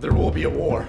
There will be a war.